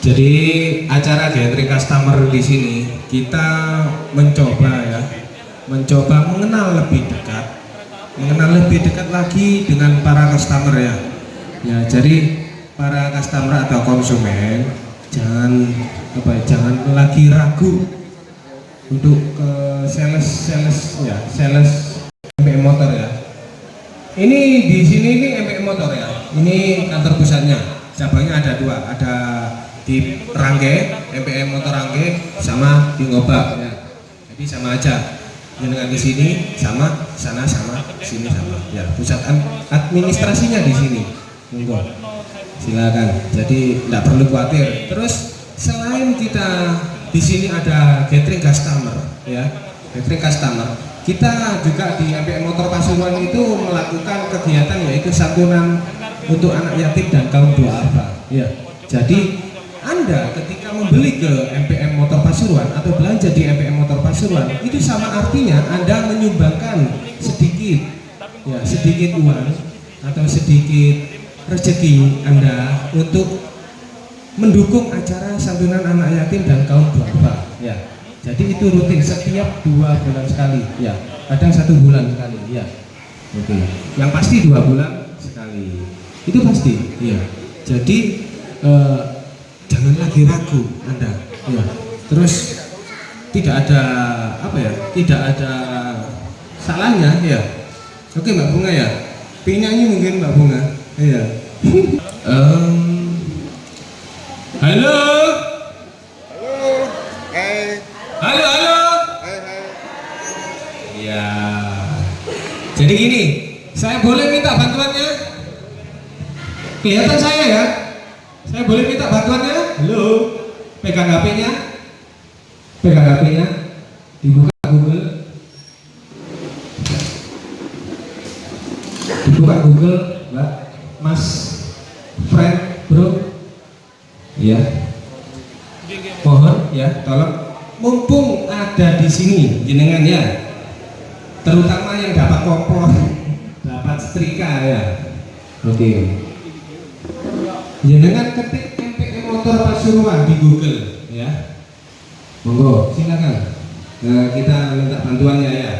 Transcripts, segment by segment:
Jadi acara gathering customer di sini kita mencoba ya, mencoba mengenal lebih dekat, mengenal lebih dekat lagi dengan para customer ya. Ya, jadi para customer atau konsumen jangan apa ya, jangan lagi ragu untuk ke sales sales ya, sales MPM motor ya. Ini di sini ini MPM motor ya. Ini kantor pusatnya. Cabangnya ada dua, ada di Rangge, MPM Motor Rangge sama di Ngobak ya. Jadi sama aja. Dengan ke sini sama, sana sama, sini sama. Ya, pusat administrasinya di sini. Monggo. Silakan. Jadi tidak perlu khawatir. Terus selain kita di sini ada gathering customer ya, gathering customer. Kita juga di MPM Motor Pasuruan itu melakukan kegiatan yaitu santunan untuk anak yatim dan kaum duafa. Ya. Jadi anda ketika membeli ke MPM Motor Pasuruan atau belanja di MPM Motor Pasuruan itu sama artinya Anda menyumbangkan sedikit ya sedikit uang atau sedikit rezeki Anda untuk mendukung acara santunan anak yatim dan kaum duafa ya. Jadi itu rutin setiap dua bulan sekali ya. Kadang satu bulan sekali ya. Oke. Yang pasti dua bulan sekali. Itu pasti ya. Jadi eh, jangan lagi ragu Anda. Ya. terus tidak ada apa ya tidak ada salahnya ya. Oke Mbak Bunga ya. Penyanyi mungkin Mbak Bunga. Iya. Um, halo? Halo, hai, halo halo. Hai, hai. ya jadi gini saya boleh minta bantuannya? Kelihatan saya ya? Saya boleh minta bantuannya? Halo, pegang HP-nya, pegang HP-nya, dibuka Google, dibuka Google, Mbak, Mas, friend, bro, ya, mohon ya, tolong, mumpung ada di sini, jenengan ya, terutama yang dapat kompor, dapat setrika ya, oke. Jenengan ketik Motor Pasuruan di Google ya. Monggo, silakan. Nah, kita minta bantuannya ya.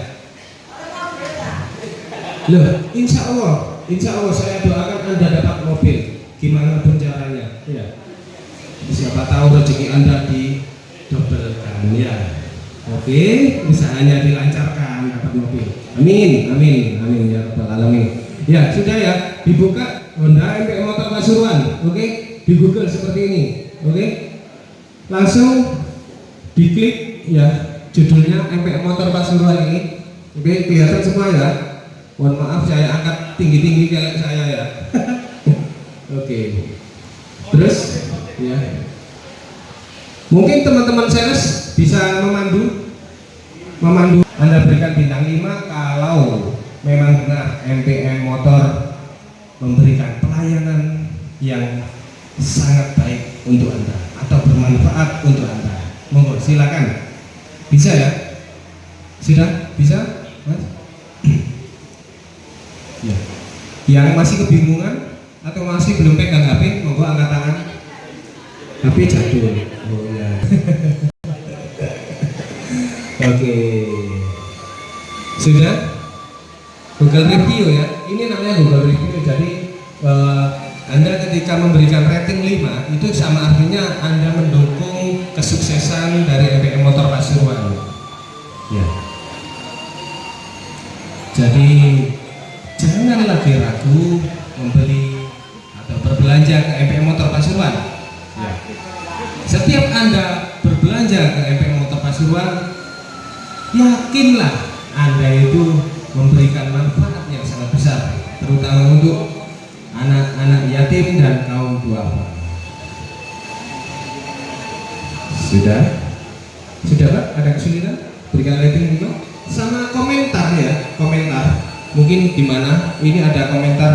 Loh, insya Allah, insya Allah saya doakan Anda dapat mobil. Gimana pun caranya, ya. Siapa tahu rezeki Anda di dobelkan ya. Oke, usahanya dilancarkan dapat mobil. Amin, amin, amin ya rabbal alamin. Ya, sudah ya, dibuka Honda MPM Motor Pasuruan, oke? Di Google seperti ini, oke? Langsung diklik ya judulnya MPM Motor Pasuruan ini, oke? Kelihatan semua ya. Mohon maaf saya angkat tinggi-tinggi kayak saya ya. oke. Terus ya. Mungkin teman-teman sales bisa memandu memandu Anda berikan bintang 5 kalau memang benar MPM Motor memberikan pelayanan yang sangat baik untuk Anda atau bermanfaat untuk Anda. Monggo silakan. Bisa ya? Sudah? Bisa? Mas? ya. Yang masih kebingungan atau masih belum pegang HP, monggo angkat tangan. HP jadul. Oh ya. Oke. Sudah? Google Review ya. Ini namanya Google Review. Jadi eh, Anda ketika memberikan rating 5 itu sama artinya Anda mendukung kesuksesan dari MPM Motor Pasuruan. Ya. Jadi jangan lagi ragu membeli atau berbelanja ke MPM Motor Pasuruan. Ya. Setiap Anda berbelanja ke MPM Motor Pasuruan, yakinlah pak ada kesulitan berikan rating juga. Sama komentar ya komentar. Mungkin di mana? Ini ada komentar.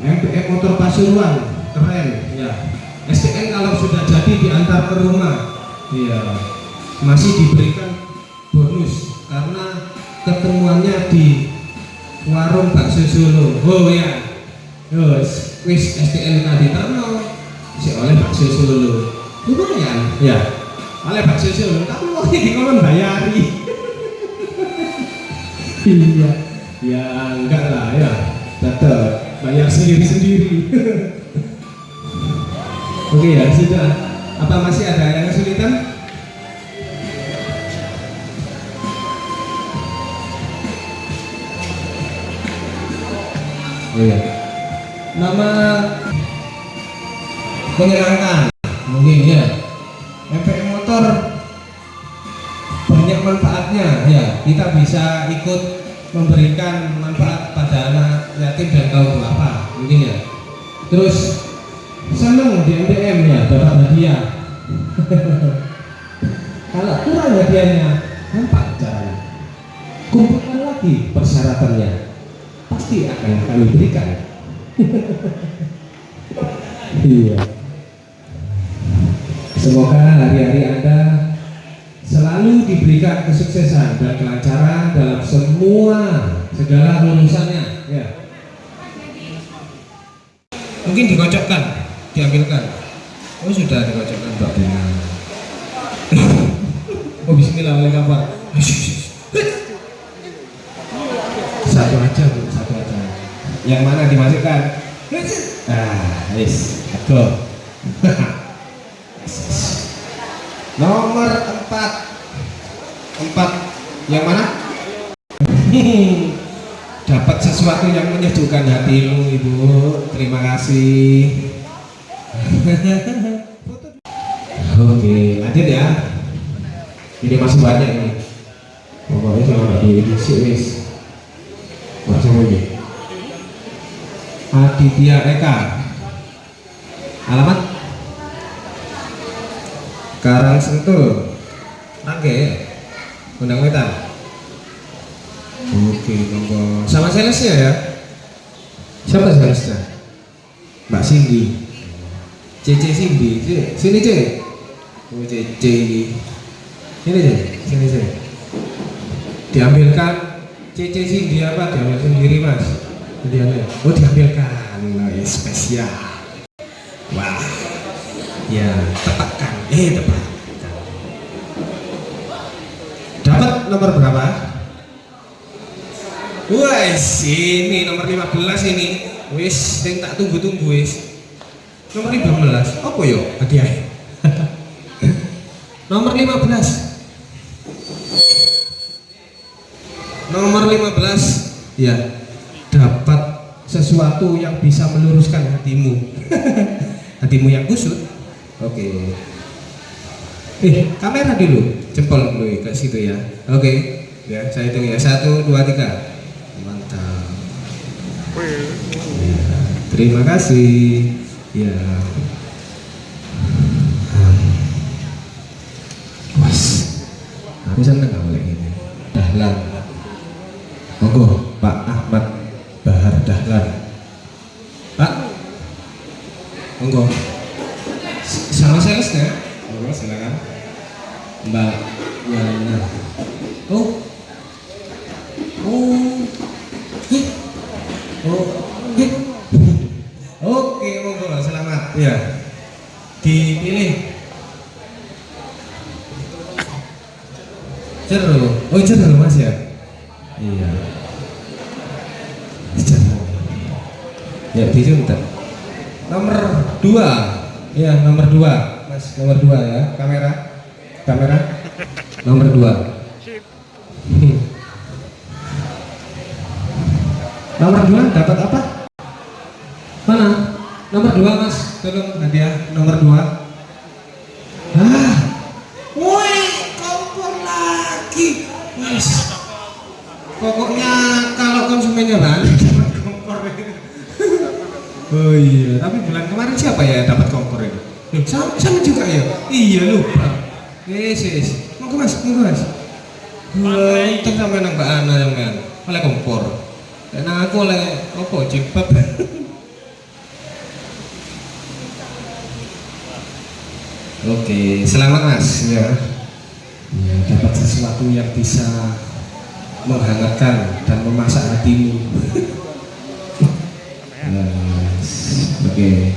MPM motor Pasuruan keren. Ya. STN kalau sudah jadi diantar ke rumah. Iya. Masih diberikan bonus karena ketemuannya di warung bakso Solo. Oh ya. Yos, wis STN tadi terno si oleh bakso Solo. Lumayan. Ya oleh bakso Solo tapi wong iki kon bayari. Iya. Ya enggak lah ya. Tetap bayar sendiri sendiri oke ya sudah. Apa masih ada yang kesulitan? Oh ya. Nama menyenangkan mungkin ya motor banyak manfaatnya. Ya kita bisa ikut memberikan manfaat pada anak yatim dan kaum duafa mungkin ya. Terus senang di MDM ya dapat hadiah. Kalau kurang hadiahnya nampak caranya kumpulkan lagi persyaratannya. Pasti akan kami berikan. Iya semoga hari-hari anda selalu diberikan kesuksesan dan kelancaran dalam semua segala urusannya. Ya. Mungkin dikocokkan diambilkan. Oh sudah dikocokkan mbak Bina oh bismillah oleh kabar. Satu aja bu satu aja. Yang mana dimasukkan? Ah yes go nomor empat. Empat yang mana? Dapat sesuatu yang menyejukkan hatimu ibu. Terima kasih. Oke lanjut ya. Ini masih banyak ini. Pokoknya kalau nggak diisi wis. Macam ini. Aditya Eka. Alamat Karang Sentul. Rangge Undang Wetan? Oke monggo. Sama salesnya ya? Siapa salesnya Mbak Cindy. Cece Cindy. Sini, sini Ce oh Cece ini. Sini Ce sini Ce diambilkan. Cece Cindy apa? Diambil sendiri mas. Diambil. Oh diambilkan. Ya, spesial. Wah ya tepatkan eh tepat dapat nomor berapa Wes, ini nomor 15 ini. Wis, sing tak tunggu-tunggu wis. Nomor 15. Apa yo hadiah? nomor 15. Nomor 15 ya dapat sesuatu yang bisa meluruskan hatimu. hatimu yang kusut. Oke. Eh, kamera dulu. Jempol dulu ke situ ya. Oke. Ya, saya hitung ya. Satu, dua, tiga. Mantap. Ya, terima kasih. Ya. Was aku seneng gak boleh ini. Dahlan. Monggo Pak Ahmad Bahar Dahlan. Pak. Monggo sama salesnya Oh, silakan mbak Yana. benar oh oh eh. oh eh. oke monggo selamat Iya. dipilih Ceru. Oh, ceru Mas ya? Iya. Ceru. Ya, disuntik. Nomor 2. Iya, nomor dua, Mas, nomor dua ya. Kamera, kamera, nomor dua. nomor dua dapat apa? Mana? Nomor dua, Mas. Tolong hadiah nomor dua. Ah, woi, kompor lagi. mas. Pokoknya kalau konsumennya banyak, kompor. oh iya, tapi bulan kemarin siapa ya dapat kompor? Loh, sama, sama juga ya iya lupa yes yes monggo mas monggo mas untung sampai nang mbak Ana yang kan oleh kompor dan aku oleh apa jilbab Oke, selamat mas ya. ya. Dapat sesuatu yang bisa menghangatkan dan memasak hatimu. yes. Oke.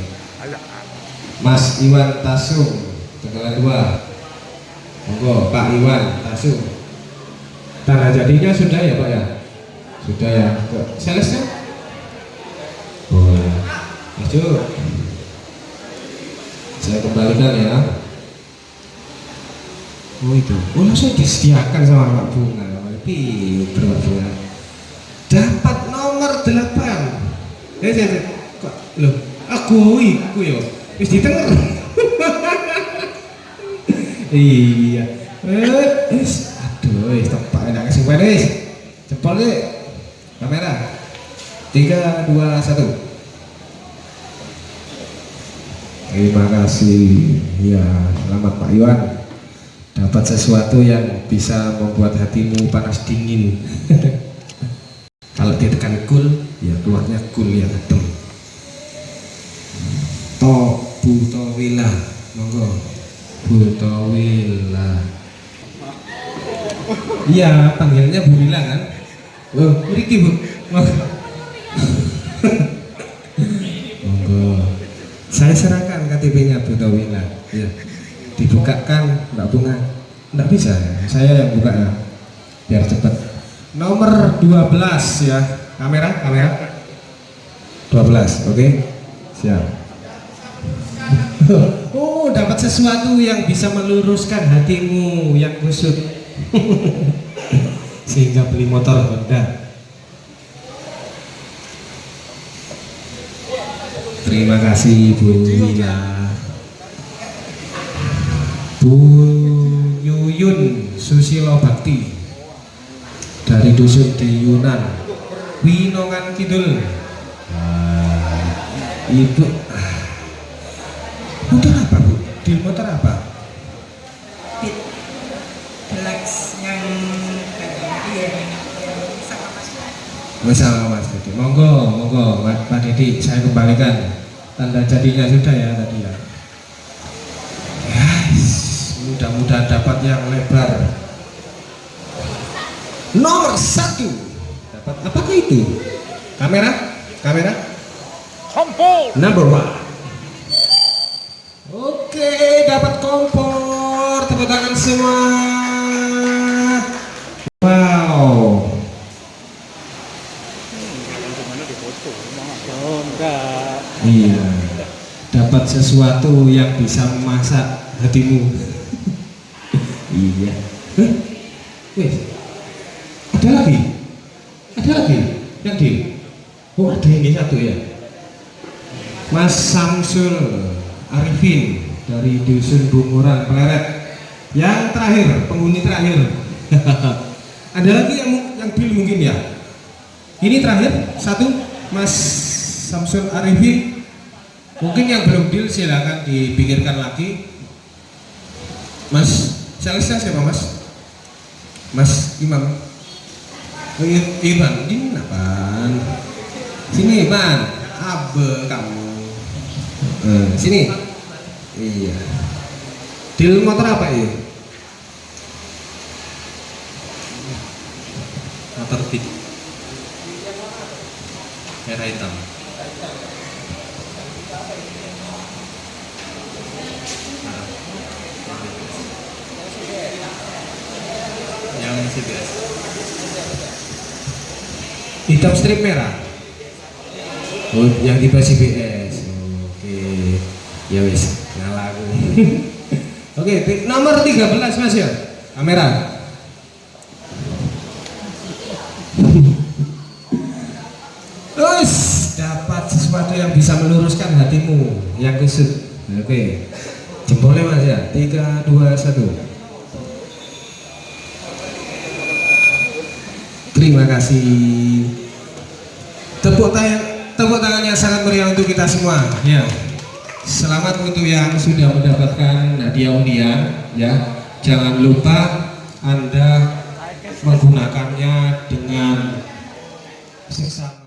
Mas Iwan Tasung tanggal 2 monggo Pak Iwan Tasung tanda jadinya sudah ya Pak ya? Sudah ya. Ke salesnya boleh. Maju saya kembalikan ya. Oh itu. Oh langsung disediakan sama Pak Bunga. Pinter Pak Bunga dapat nomor 8 eh saya, saya kok loh aku iku yo wis ditenger. Iya. Wis. Aduh wis tepak enak kesimpan wis. Jempol deh kamera. Tiga dua satu. Terima kasih. Ya selamat Pak Iwan dapat sesuatu yang bisa membuat hatimu panas dingin. Kalau ditekan cool ya keluarnya cool ya adem. To butowila monggo. Butowila iya panggilnya Bu Wila kan? Loh Riki Bu? Monggo. Saya serahkan KTP nya Butowila ya dibukakan Mbak Bunga. Enggak bisa ya? Saya yang buka ya. Biar cepat nomor 12 ya. Kamera kamera. 12 oke? Siap oh dapat sesuatu yang bisa meluruskan hatimu yang kusut. Sehingga beli motor Honda. Terima kasih Bu Wila Bu Yuyun Susilo Bakti. Dari dusun di Yunan Winongan Kidul. Nah, Ibu motor apa Bu? di motor apa? Pit Deluxe yang iya yang sama mas Bersama Mas Didi. Monggo, monggo, Pak Didi, saya kembalikan tanda jadinya sudah ya tadi ya. Yes, mudah-mudahan dapat yang lebar. Nomor satu, dapat apakah itu? Kamera, kamera. Number one. Oke, dapat kompor. Tepuk tangan semua. Iya. Dapat sesuatu yang bisa memasak hatimu. iya. Wes. Ada lagi? Ada lagi? Yang di? Oh ada ini satu ya. Mas Samsul Arifin dari Dusun Bunguran Pleret. Yang terakhir, penghuni terakhir. ada lagi yang yang deal mungkin ya? Ini terakhir satu Mas Samsul Arifin. Mungkin yang belum deal silakan dipikirkan lagi. Mas salesnya siapa Mas? Mas Imam. Oh, I- Ivan, ini apaan? Sini Ivan, abe kamu. Eh, sini. Iya. Deal motor apa ya? motor tik merah hitam yang Hitam strip merah. Oh, yang tipe CBS. Oke. Ya wis, ngalah aku. Oke, nomor 13 Mas ya. Kamera. Meluruskan hatimu yang kusut. Oke. Jempolnya Mas ya. 3 2 1. Terima kasih. Tepuk tangan, tepuk tangannya sangat meriah untuk kita semua. Ya. Selamat untuk yang sudah mendapatkan hadiah undian. Ya. Jangan lupa Anda menggunakannya dengan seksama.